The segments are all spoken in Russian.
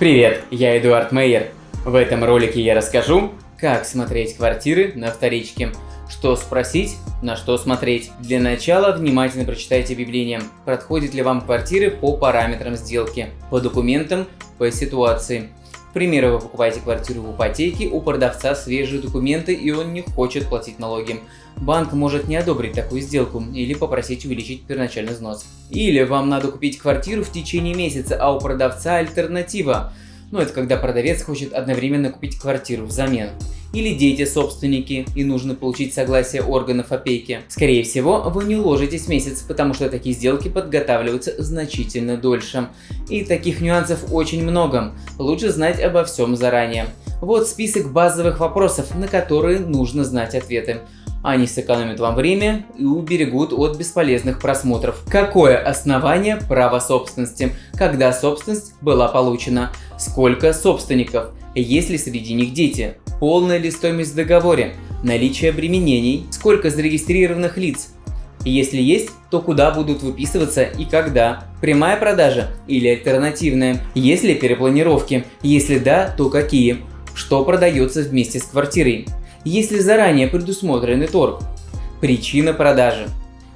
Привет, я Эдуард Мейер. В этом ролике я расскажу, как смотреть квартиры на вторичке, что спросить, на что смотреть. Для начала внимательно прочитайте объявление, подходит ли вам квартиры по параметрам сделки, по документам, по ситуации. К примеру, вы покупаете квартиру в ипотеке, у продавца свежие документы и он не хочет платить налоги. Банк может не одобрить такую сделку или попросить увеличить первоначальный взнос. Или вам надо купить квартиру в течение месяца, а у продавца альтернатива. Ну это когда продавец хочет одновременно купить квартиру взамен или дети собственники и нужно получить согласие органов опеки. Скорее всего, вы не уложитесь месяц, потому что такие сделки подготавливаются значительно дольше. И таких нюансов очень много, лучше знать обо всем заранее. Вот список базовых вопросов, на которые нужно знать ответы. Они сэкономят вам время и уберегут от бесполезных просмотров. Какое основание права собственности? Когда собственность была получена? Сколько собственников? Есть ли среди них дети? Полная ли стоимость в договоре, наличие обременений, сколько зарегистрированных лиц. если есть, то куда будут выписываться и когда. Прямая продажа или альтернативная. Есть ли перепланировки? Если да, то какие? Что продается вместе с квартирой? Есть ли заранее предусмотренный торг? Причина продажи.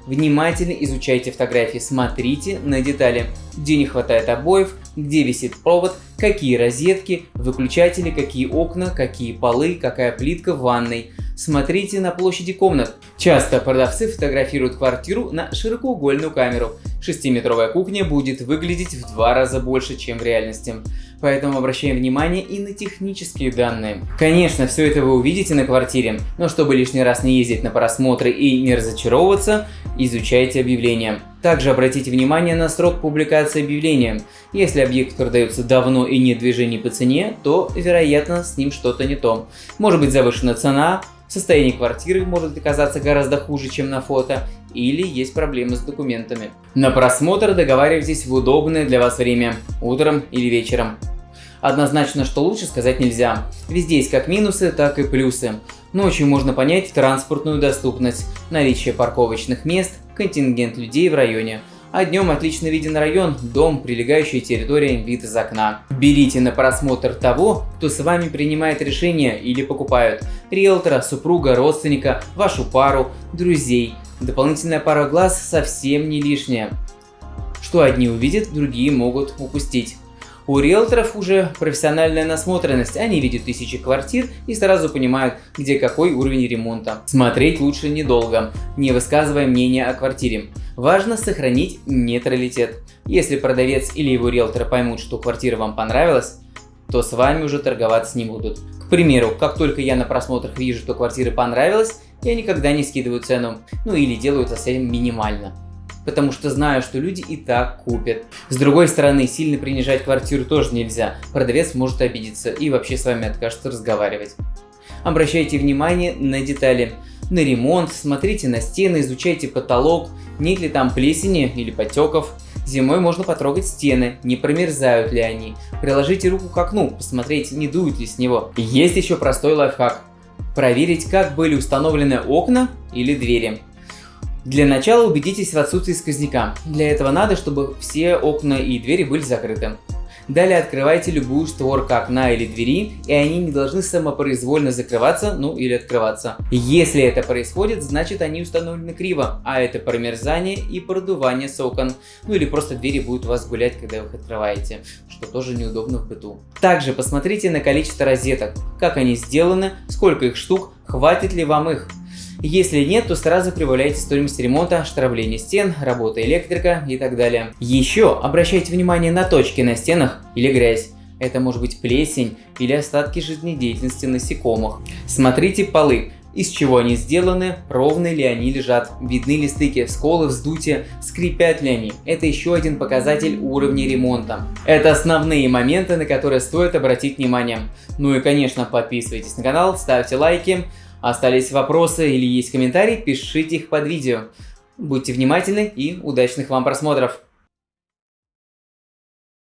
Внимательно изучайте фотографии, смотрите на детали, где не хватает обоев, где висит провод, какие розетки, выключатели, какие окна, какие полы, какая плитка в ванной. Смотрите на площади комнат. Часто продавцы фотографируют квартиру на широкоугольную камеру. Шестиметровая кухня будет выглядеть в два раза больше, чем в реальности поэтому обращаем внимание и на технические данные. Конечно, все это вы увидите на квартире, но чтобы лишний раз не ездить на просмотры и не разочаровываться, изучайте объявления. Также обратите внимание на срок публикации объявления. Если объект продается давно и нет движений по цене, то, вероятно, с ним что-то не то. Может быть завышена цена, состояние квартиры может оказаться гораздо хуже, чем на фото, или есть проблемы с документами. На просмотр договаривайтесь в удобное для вас время, утром или вечером. Однозначно, что лучше сказать нельзя. Везде есть как минусы, так и плюсы. Ночью можно понять транспортную доступность, наличие парковочных мест, контингент людей в районе. А днем отлично виден район, дом, прилегающая территория, вид из окна. Берите на просмотр того, кто с вами принимает решение или покупают. Риэлтора, супруга, родственника, вашу пару, друзей. Дополнительная пара глаз совсем не лишняя. Что одни увидят, другие могут упустить. У риэлторов уже профессиональная насмотренность, они видят тысячи квартир и сразу понимают, где какой уровень ремонта. Смотреть лучше недолго, не высказывая мнения о квартире. Важно сохранить нейтралитет. Если продавец или его риэлтор поймут, что квартира вам понравилась, то с вами уже торговаться не будут. К примеру, как только я на просмотрах вижу, что квартира понравилась, я никогда не скидываю цену, ну или делаю это совсем минимально потому что знаю, что люди и так купят. С другой стороны, сильно принижать квартиру тоже нельзя, продавец может обидеться и вообще с вами откажется разговаривать. Обращайте внимание на детали. На ремонт, смотрите на стены, изучайте потолок, нет ли там плесени или потеков. Зимой можно потрогать стены, не промерзают ли они. Приложите руку к окну, посмотреть, не дует ли с него. Есть еще простой лайфхак. Проверить, как были установлены окна или двери. Для начала убедитесь в отсутствии сквозняка. Для этого надо, чтобы все окна и двери были закрыты. Далее открывайте любую створку окна или двери, и они не должны самопроизвольно закрываться, ну или открываться. Если это происходит, значит они установлены криво, а это промерзание и продувание с окон. Ну или просто двери будут у вас гулять, когда вы их открываете, что тоже неудобно в быту. Также посмотрите на количество розеток, как они сделаны, сколько их штук, хватит ли вам их. Если нет, то сразу прибавляйте стоимость ремонта, штрафление стен, работа электрика и так далее. Еще обращайте внимание на точки на стенах или грязь. Это может быть плесень или остатки жизнедеятельности насекомых. Смотрите полы. Из чего они сделаны, ровно ли они лежат, видны ли стыки, сколы, вздутия, скрипят ли они. Это еще один показатель уровня ремонта. Это основные моменты, на которые стоит обратить внимание. Ну и конечно подписывайтесь на канал, ставьте лайки. Остались вопросы или есть комментарии, пишите их под видео. Будьте внимательны и удачных вам просмотров!